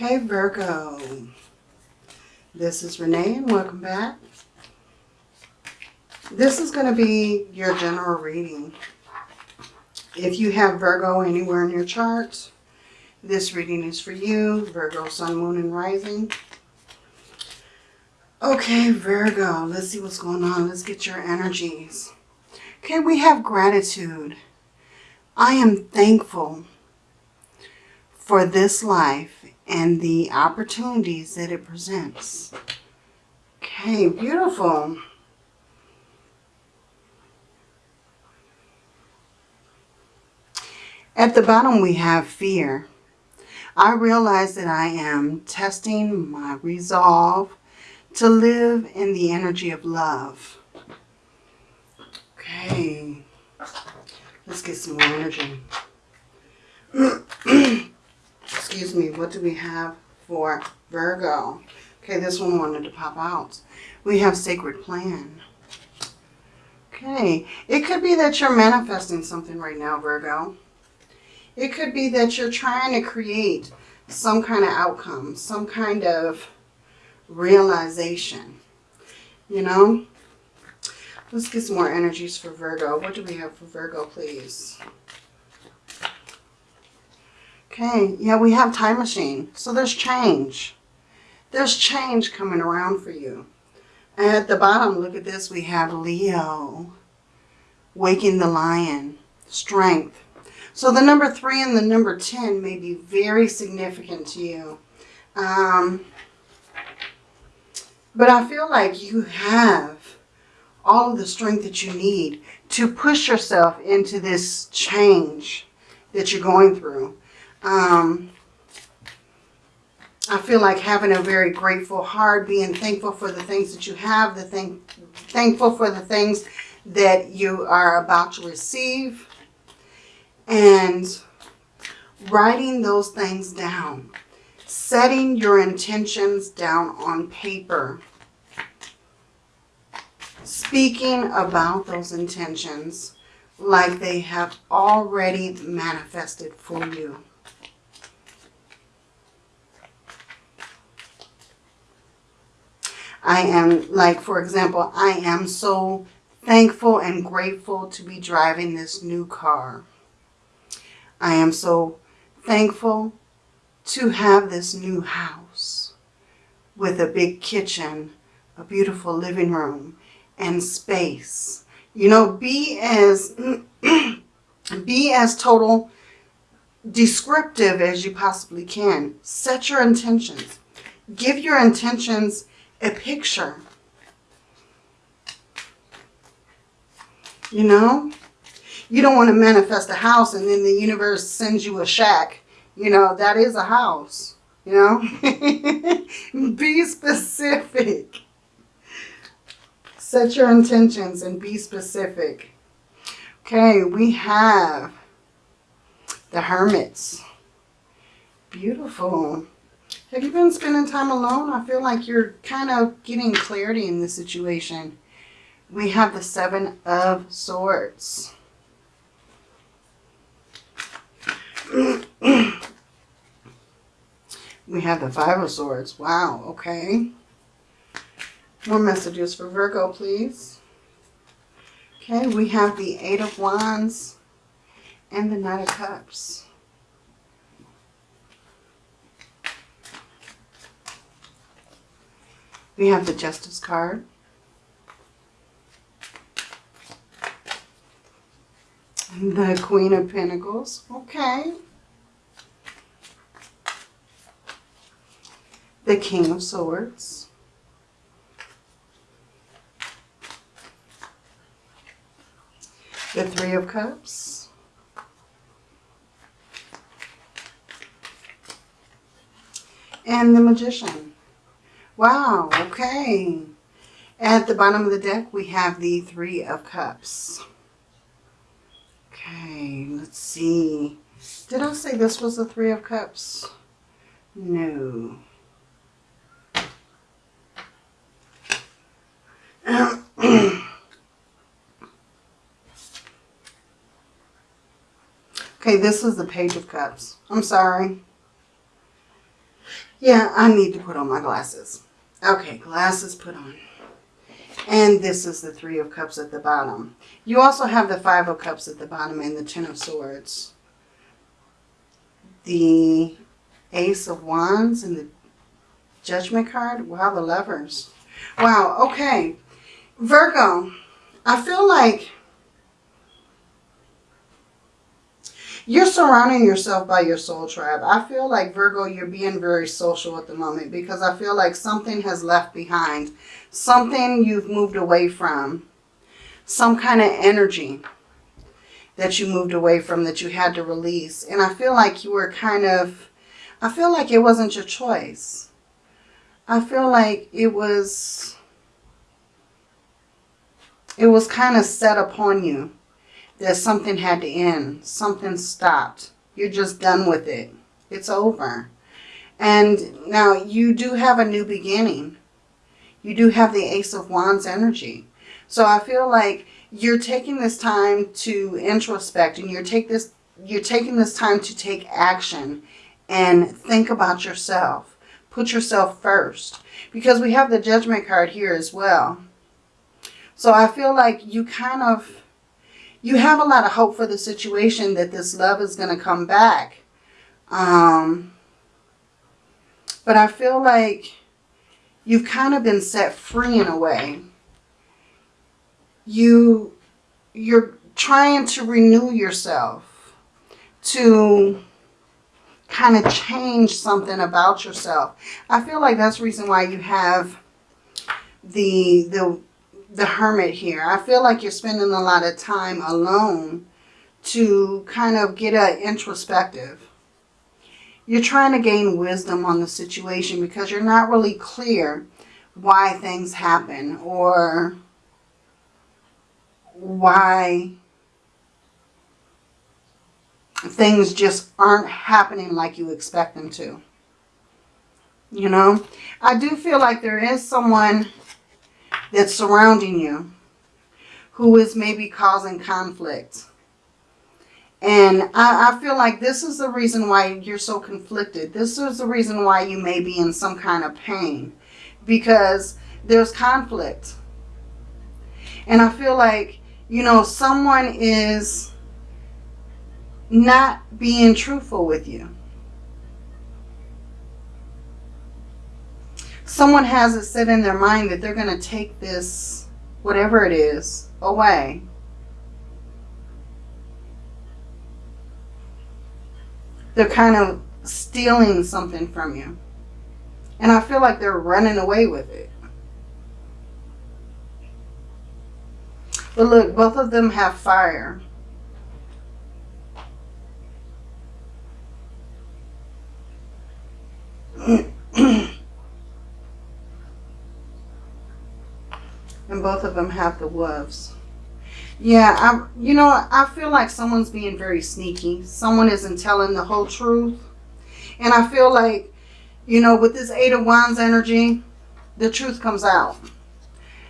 Hey Virgo, this is Renee and welcome back. This is going to be your general reading. If you have Virgo anywhere in your chart, this reading is for you, Virgo, Sun, Moon, and Rising. Okay, Virgo, let's see what's going on. Let's get your energies. Okay, we have gratitude. I am thankful for this life and the opportunities that it presents. Okay, beautiful. At the bottom we have fear. I realize that I am testing my resolve to live in the energy of love. Okay, let's get some more energy. Excuse me, what do we have for Virgo? Okay, this one wanted to pop out. We have Sacred Plan. Okay, it could be that you're manifesting something right now, Virgo. It could be that you're trying to create some kind of outcome, some kind of realization. You know? Let's get some more energies for Virgo. What do we have for Virgo, please? Okay, yeah, we have time machine. So there's change. There's change coming around for you. At the bottom, look at this. We have Leo. Waking the lion. Strength. So the number 3 and the number 10 may be very significant to you. Um, but I feel like you have all of the strength that you need to push yourself into this change that you're going through. Um, I feel like having a very grateful heart, being thankful for the things that you have, the thing, thankful for the things that you are about to receive, and writing those things down setting your intentions down on paper. Speaking about those intentions like they have already manifested for you. I am, like, for example, I am so thankful and grateful to be driving this new car. I am so thankful to have this new house with a big kitchen, a beautiful living room, and space. You know, be as be as total descriptive as you possibly can. Set your intentions. Give your intentions a picture. You know, you don't want to manifest a house and then the universe sends you a shack you know, that is a house, you know. be specific. Set your intentions and be specific. Okay, we have the hermits. Beautiful. Have you been spending time alone? I feel like you're kind of getting clarity in this situation. We have the Seven of Swords. We have the Five of Swords. Wow, okay. More messages for Virgo, please. Okay, we have the Eight of Wands and the Knight of Cups. We have the Justice card. The Queen of Pentacles. Okay. the King of Swords. The Three of Cups. And the Magician. Wow, okay. At the bottom of the deck, we have the Three of Cups. Okay, let's see. Did I say this was the Three of Cups? No. okay, this is the Page of Cups. I'm sorry. Yeah, I need to put on my glasses. Okay, glasses put on. And this is the Three of Cups at the bottom. You also have the Five of Cups at the bottom and the Ten of Swords. The Ace of Wands and the Judgment card. Wow, the lovers. Wow, okay. Virgo, I feel like you're surrounding yourself by your soul tribe. I feel like, Virgo, you're being very social at the moment because I feel like something has left behind. Something you've moved away from. Some kind of energy that you moved away from that you had to release. And I feel like you were kind of, I feel like it wasn't your choice. I feel like it was, it was kind of set upon you that something had to end. Something stopped. You're just done with it. It's over. And now you do have a new beginning. You do have the Ace of Wands energy. So I feel like you're taking this time to introspect and you're take this you're taking this time to take action and think about yourself. Put yourself first. Because we have the judgment card here as well. So I feel like you kind of you have a lot of hope for the situation that this love is going to come back. Um, but I feel like you've kind of been set free in a way. You, you're trying to renew yourself, to kind of change something about yourself. I feel like that's the reason why you have the, the the hermit here. I feel like you're spending a lot of time alone to kind of get a introspective. You're trying to gain wisdom on the situation because you're not really clear why things happen or why things just aren't happening like you expect them to. You know, I do feel like there is someone that's surrounding you who is maybe causing conflict. And I, I, feel like this is the reason why you're so conflicted. This is the reason why you may be in some kind of pain. Because there's conflict. And I feel like, you know, someone is not being truthful with you. Someone has it set in their mind that they're going to take this, whatever it is, away. They're kind of stealing something from you. And I feel like they're running away with it. But look, both of them have fire. And both of them have the wolves. Yeah, I, you know, I feel like someone's being very sneaky. Someone isn't telling the whole truth. And I feel like, you know, with this Eight of Wands energy, the truth comes out.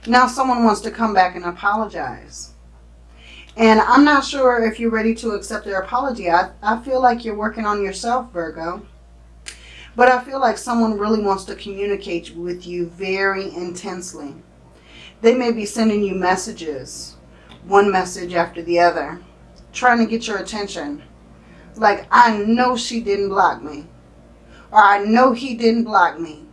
Now someone wants to come back and apologize. And I'm not sure if you're ready to accept their apology. I, I feel like you're working on yourself, Virgo. But I feel like someone really wants to communicate with you very intensely. They may be sending you messages, one message after the other, trying to get your attention. Like, I know she didn't block me. Or I know he didn't block me.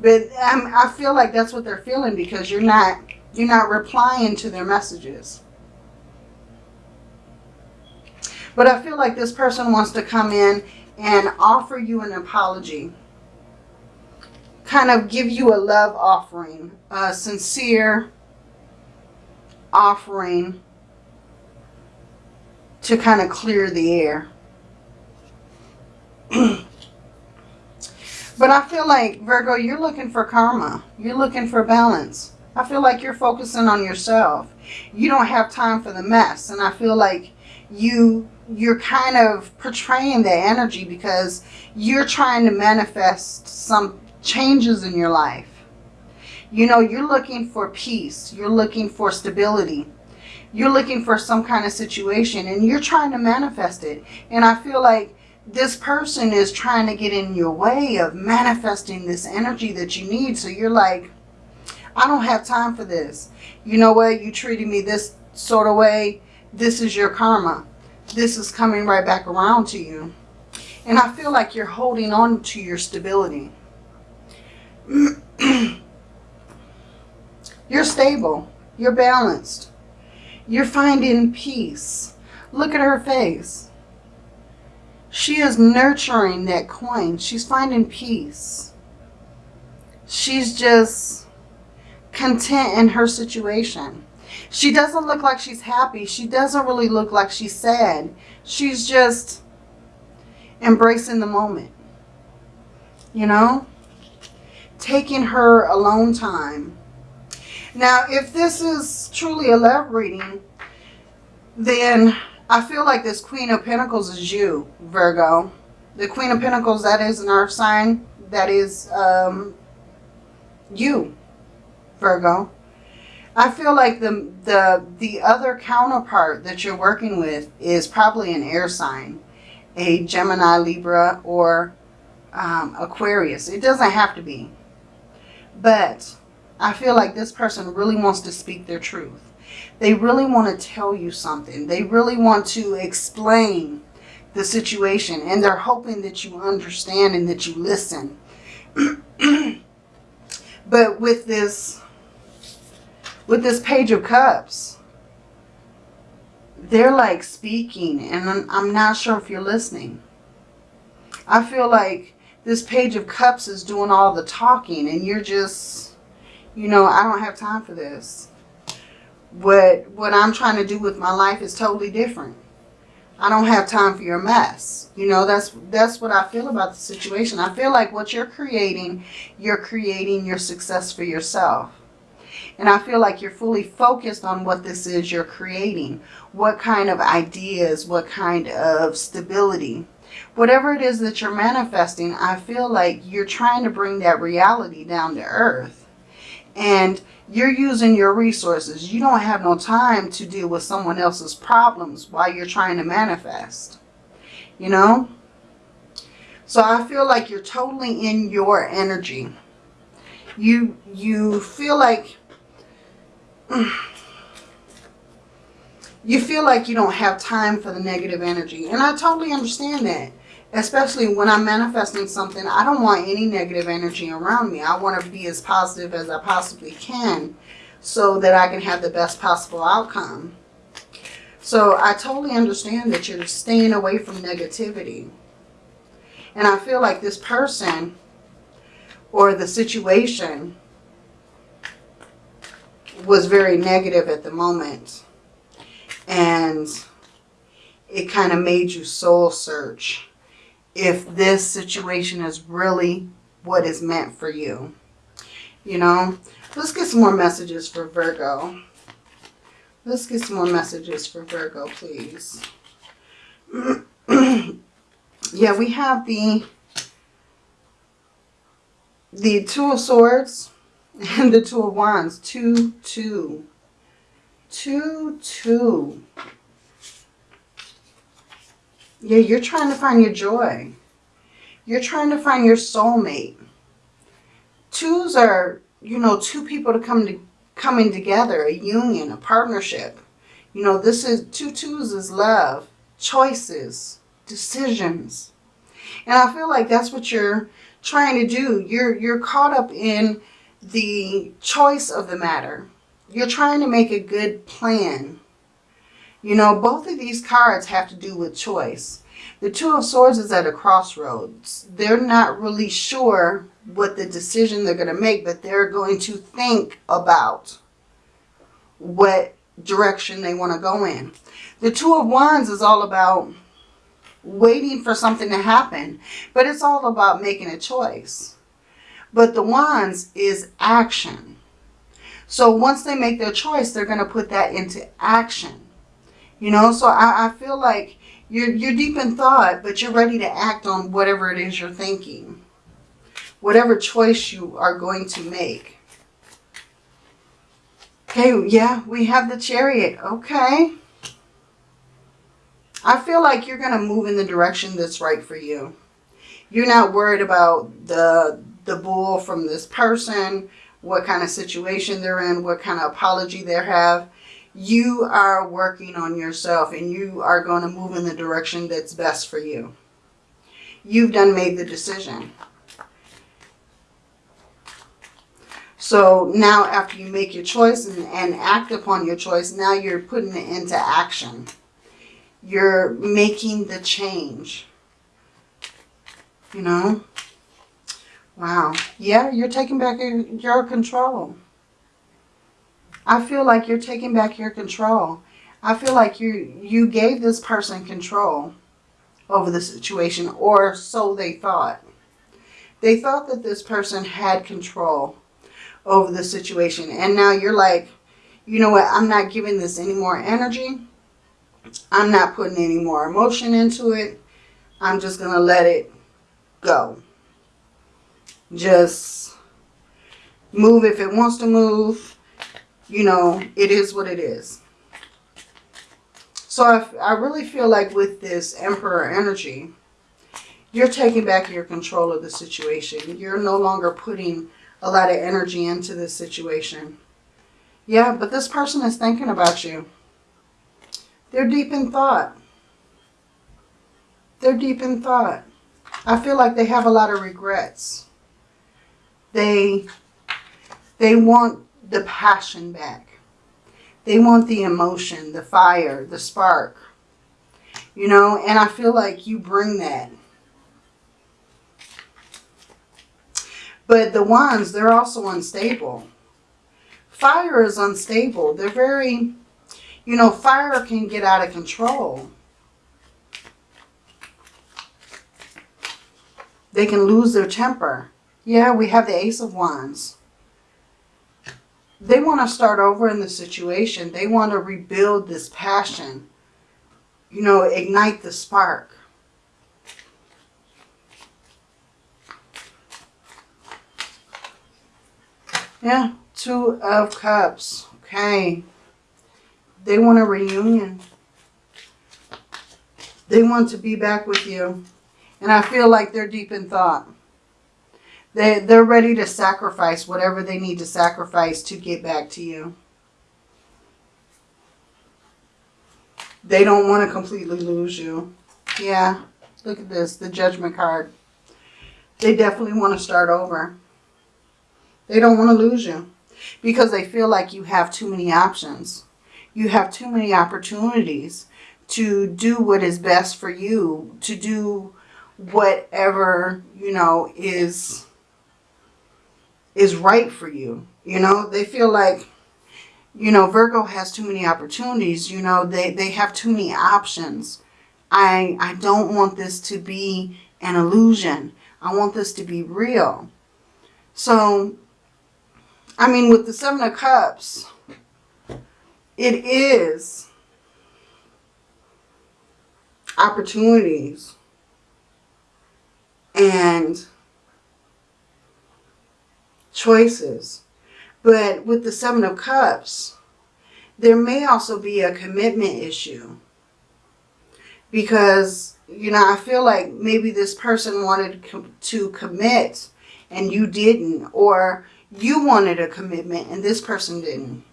But I'm, I feel like that's what they're feeling because you're not, you're not replying to their messages. But I feel like this person wants to come in and offer you an apology kind of give you a love offering, a sincere offering to kind of clear the air. but I feel like, Virgo, you're looking for karma. You're looking for balance. I feel like you're focusing on yourself. You don't have time for the mess. And I feel like you you're kind of portraying the energy because you're trying to manifest some changes in your life. You know, you're looking for peace. You're looking for stability. You're looking for some kind of situation and you're trying to manifest it. And I feel like this person is trying to get in your way of manifesting this energy that you need. So you're like, I don't have time for this. You know what? You treated me this sort of way. This is your karma. This is coming right back around to you. And I feel like you're holding on to your stability. you're stable. You're balanced. You're finding peace. Look at her face. She is nurturing that coin. She's finding peace. She's just content in her situation. She doesn't look like she's happy. She doesn't really look like she's sad. She's just embracing the moment. You know? Taking her alone time. Now, if this is truly a love reading, then I feel like this Queen of Pentacles is you, Virgo. The Queen of Pentacles, that is an earth sign. That is um, you, Virgo. I feel like the, the, the other counterpart that you're working with is probably an air sign. A Gemini, Libra, or um, Aquarius. It doesn't have to be. But I feel like this person really wants to speak their truth. They really want to tell you something. They really want to explain the situation. And they're hoping that you understand and that you listen. but with this, with this Page of Cups, they're like speaking. And I'm, not sure if you're listening. I feel like this Page of Cups is doing all the talking. And you're just, you know, I don't have time for this what what I'm trying to do with my life is totally different. I don't have time for your mess. You know, that's that's what I feel about the situation. I feel like what you're creating, you're creating your success for yourself. And I feel like you're fully focused on what this is you're creating. What kind of ideas, what kind of stability. Whatever it is that you're manifesting, I feel like you're trying to bring that reality down to earth. And you're using your resources. You don't have no time to deal with someone else's problems while you're trying to manifest. You know? So I feel like you're totally in your energy. You, you feel like... You feel like you don't have time for the negative energy. And I totally understand that especially when I'm manifesting something, I don't want any negative energy around me. I want to be as positive as I possibly can so that I can have the best possible outcome. So I totally understand that you're staying away from negativity. And I feel like this person or the situation was very negative at the moment. And it kind of made you soul search if this situation is really what is meant for you. You know, let's get some more messages for Virgo. Let's get some more messages for Virgo, please. yeah, we have the the Two of Swords and the Two of Wands. Two, two. Two, two. Yeah, you're trying to find your joy. You're trying to find your soulmate. Twos are, you know, two people to come to coming together, a union, a partnership. You know, this is two twos is love, choices, decisions. And I feel like that's what you're trying to do. You're you're caught up in the choice of the matter. You're trying to make a good plan you know, both of these cards have to do with choice. The Two of Swords is at a crossroads. They're not really sure what the decision they're going to make, but they're going to think about what direction they want to go in. The Two of Wands is all about waiting for something to happen, but it's all about making a choice. But the Wands is action. So once they make their choice, they're going to put that into action. You know, so I, I feel like you're, you're deep in thought, but you're ready to act on whatever it is you're thinking. Whatever choice you are going to make. Okay, yeah, we have the chariot. Okay. I feel like you're going to move in the direction that's right for you. You're not worried about the the bull from this person, what kind of situation they're in, what kind of apology they have. You are working on yourself and you are going to move in the direction that's best for you. You've done made the decision. So now after you make your choice and, and act upon your choice, now you're putting it into action. You're making the change. You know? Wow. Yeah, you're taking back your, your control. I feel like you're taking back your control. I feel like you you gave this person control over the situation, or so they thought. They thought that this person had control over the situation. And now you're like, you know what, I'm not giving this any more energy. I'm not putting any more emotion into it. I'm just going to let it go. Just move if it wants to move. You know, it is what it is. So I, I really feel like with this Emperor energy, you're taking back your control of the situation. You're no longer putting a lot of energy into this situation. Yeah, but this person is thinking about you. They're deep in thought. They're deep in thought. I feel like they have a lot of regrets. They, they want the passion back. They want the emotion, the fire, the spark. You know, and I feel like you bring that. But the wands, they're also unstable. Fire is unstable. They're very, you know, fire can get out of control. They can lose their temper. Yeah, we have the Ace of Wands. They want to start over in the situation. They want to rebuild this passion. You know, ignite the spark. Yeah, Two of Cups. Okay. They want a reunion. They want to be back with you. And I feel like they're deep in thought. They, they're ready to sacrifice whatever they need to sacrifice to get back to you. They don't want to completely lose you. Yeah, look at this, the Judgment card. They definitely want to start over. They don't want to lose you because they feel like you have too many options. You have too many opportunities to do what is best for you, to do whatever, you know, is is right for you. You know, they feel like, you know, Virgo has too many opportunities. You know, they, they have too many options. I, I don't want this to be an illusion. I want this to be real. So I mean, with the Seven of Cups, it is opportunities and choices. But with the Seven of Cups, there may also be a commitment issue. Because, you know, I feel like maybe this person wanted to commit and you didn't. Or you wanted a commitment and this person didn't.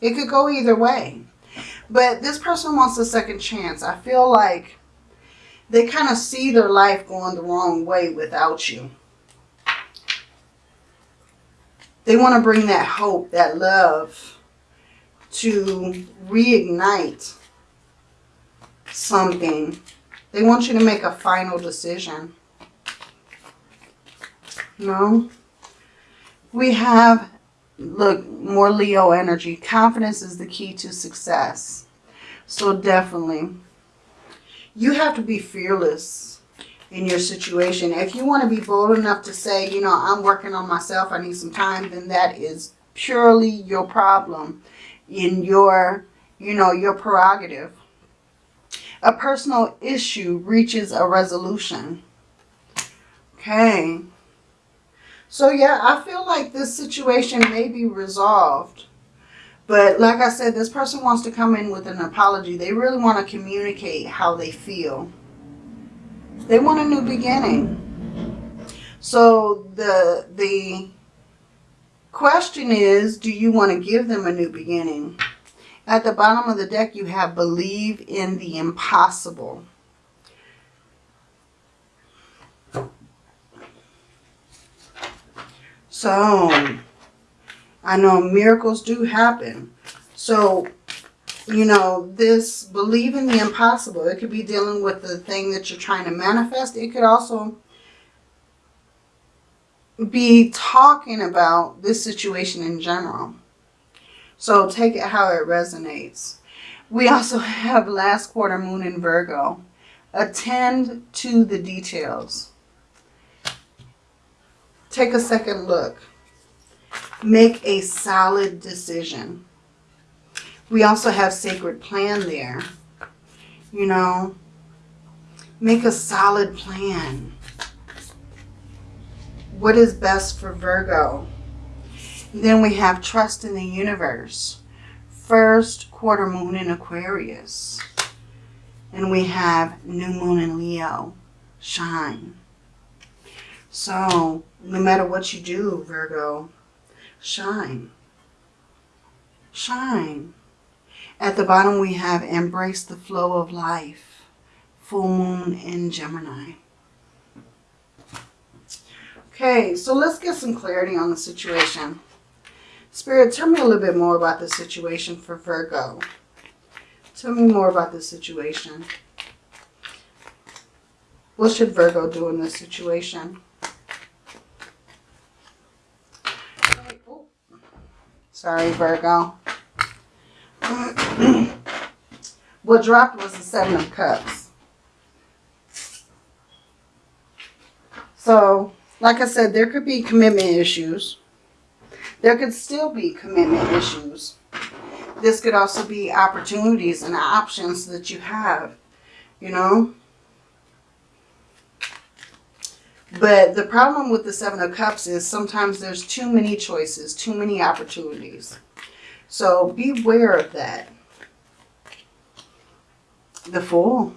It could go either way. But this person wants a second chance. I feel like they kind of see their life going the wrong way without you. They want to bring that hope, that love to reignite something. They want you to make a final decision. No? We have, look, more Leo energy. Confidence is the key to success. So definitely, you have to be fearless in your situation. If you want to be bold enough to say, you know, I'm working on myself, I need some time, then that is purely your problem in your, you know, your prerogative. A personal issue reaches a resolution. Okay. So yeah, I feel like this situation may be resolved. But like I said, this person wants to come in with an apology. They really want to communicate how they feel. They want a new beginning. So the the question is, do you want to give them a new beginning? At the bottom of the deck, you have believe in the impossible. So, I know miracles do happen. So, you know, this believe in the impossible. It could be dealing with the thing that you're trying to manifest. It could also be talking about this situation in general. So take it how it resonates. We also have last quarter moon in Virgo. Attend to the details. Take a second look. Make a solid decision. We also have sacred plan there. You know, make a solid plan. What is best for Virgo? Then we have trust in the universe. First quarter moon in Aquarius. And we have new moon in Leo. Shine. So, no matter what you do, Virgo, shine. Shine. At the bottom, we have embrace the flow of life. Full moon in Gemini. Okay, so let's get some clarity on the situation. Spirit, tell me a little bit more about the situation for Virgo. Tell me more about the situation. What should Virgo do in this situation? Sorry, Virgo. what dropped was the Seven of Cups. So, like I said, there could be commitment issues. There could still be commitment issues. This could also be opportunities and options that you have, you know. But the problem with the Seven of Cups is sometimes there's too many choices, too many opportunities. So beware of that. The Fool.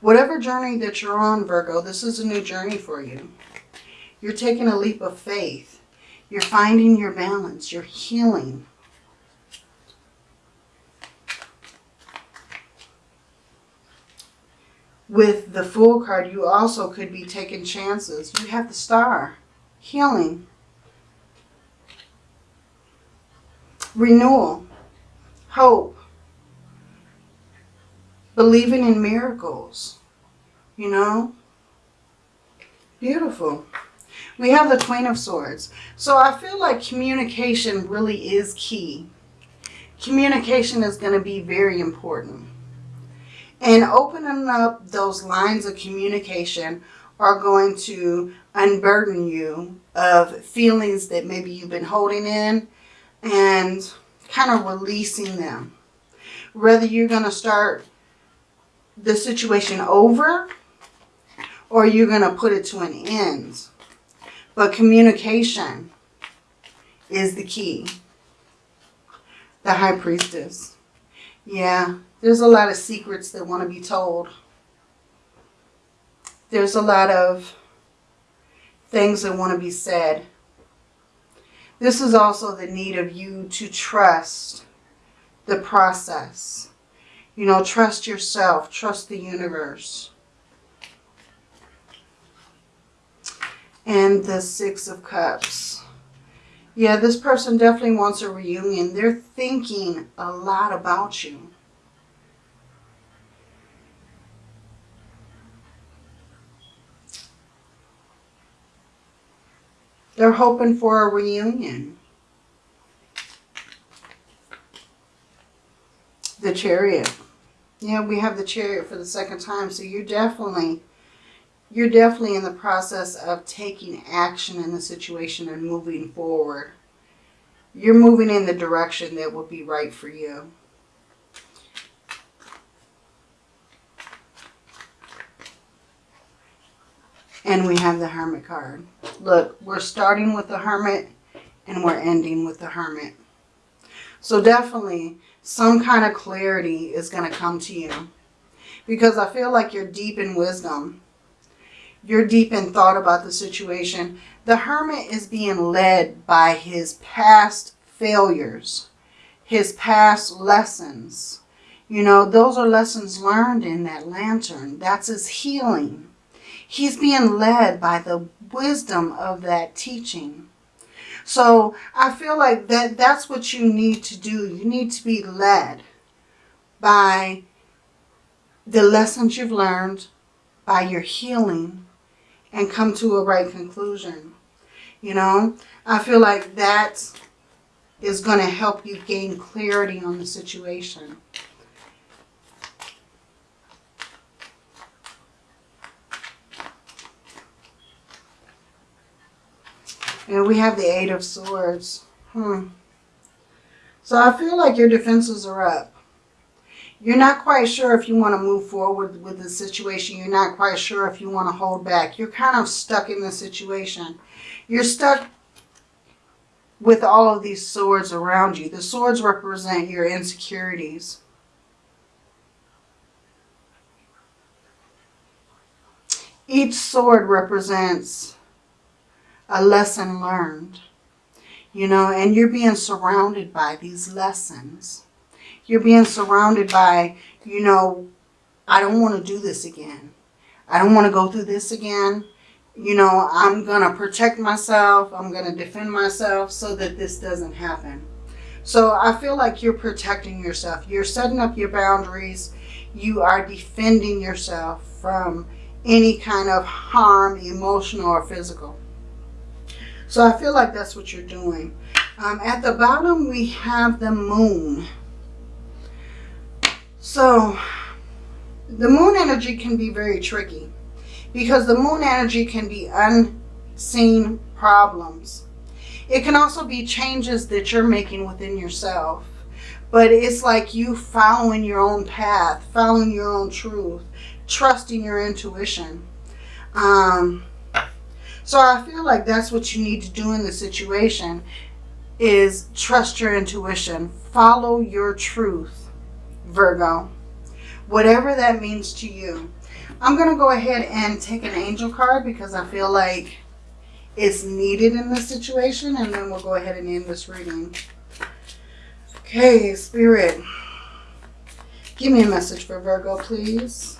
Whatever journey that you're on, Virgo, this is a new journey for you. You're taking a leap of faith. You're finding your balance. You're healing. With the Fool card, you also could be taking chances. You have the Star. Healing. Renewal. Hope. Believing in miracles. You know? Beautiful. We have the Queen of Swords. So I feel like communication really is key. Communication is going to be very important. And opening up those lines of communication are going to unburden you of feelings that maybe you've been holding in and kind of releasing them. Whether you're going to start the situation over or you're going to put it to an end. But communication is the key. The High Priestess. Yeah, there's a lot of secrets that want to be told. There's a lot of things that want to be said. This is also the need of you to trust the process. You know, trust yourself, trust the universe. and the Six of Cups. Yeah, this person definitely wants a reunion. They're thinking a lot about you. They're hoping for a reunion. The chariot. Yeah, we have the chariot for the second time. So you're definitely you're definitely in the process of taking action in the situation and moving forward. You're moving in the direction that will be right for you. And we have the Hermit card. Look, we're starting with the Hermit and we're ending with the Hermit. So definitely some kind of clarity is going to come to you. Because I feel like you're deep in wisdom. You're deep in thought about the situation. The hermit is being led by his past failures, his past lessons. You know, those are lessons learned in that lantern. That's his healing. He's being led by the wisdom of that teaching. So I feel like that that's what you need to do. You need to be led by the lessons you've learned, by your healing, and come to a right conclusion. You know, I feel like that is going to help you gain clarity on the situation. And we have the Eight of Swords. Hmm. So I feel like your defenses are up. You're not quite sure if you want to move forward with the situation. You're not quite sure if you want to hold back. You're kind of stuck in the situation. You're stuck with all of these swords around you. The swords represent your insecurities. Each sword represents a lesson learned. You know, and you're being surrounded by these lessons. You're being surrounded by, you know, I don't want to do this again. I don't want to go through this again. You know, I'm going to protect myself. I'm going to defend myself so that this doesn't happen. So I feel like you're protecting yourself. You're setting up your boundaries. You are defending yourself from any kind of harm, emotional or physical. So I feel like that's what you're doing. Um, at the bottom, we have the moon. So the moon energy can be very tricky because the moon energy can be unseen problems. It can also be changes that you're making within yourself. But it's like you following your own path, following your own truth, trusting your intuition. Um, so I feel like that's what you need to do in the situation is trust your intuition. Follow your truth, Virgo. Whatever that means to you. I'm going to go ahead and take an angel card because I feel like it's needed in this situation. And then we'll go ahead and end this reading. Okay, Spirit. Give me a message for Virgo, please.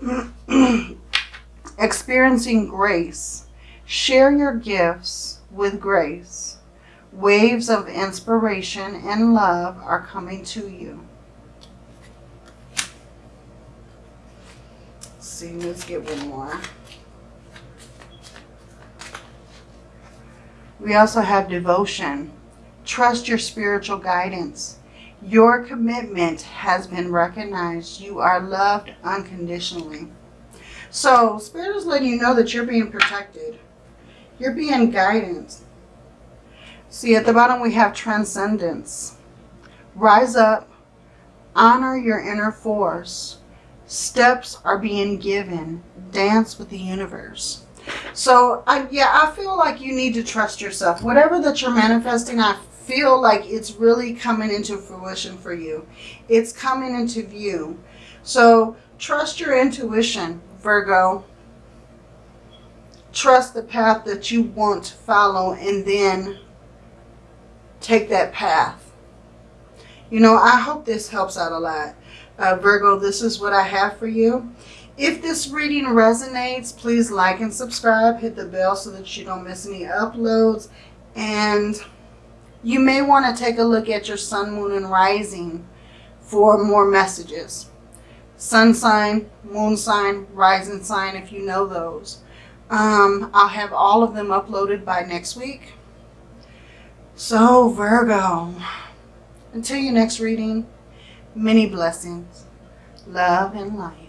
experiencing grace. Share your gifts with grace. Waves of inspiration and love are coming to you. Let's see, let's get one more. We also have devotion. Trust your spiritual guidance. Your commitment has been recognized. You are loved unconditionally. So Spirit is letting you know that you're being protected. You're being guided. See, at the bottom we have transcendence. Rise up. Honor your inner force. Steps are being given. Dance with the universe. So, I, yeah, I feel like you need to trust yourself. Whatever that you're manifesting, I feel like it's really coming into fruition for you. It's coming into view. So, trust your intuition. Virgo, trust the path that you want to follow and then take that path. You know, I hope this helps out a lot. Uh, Virgo, this is what I have for you. If this reading resonates, please like and subscribe. Hit the bell so that you don't miss any uploads. And you may want to take a look at your sun, moon, and rising for more messages sun sign, moon sign, rising sign, if you know those. Um, I'll have all of them uploaded by next week. So, Virgo, until your next reading, many blessings, love, and light.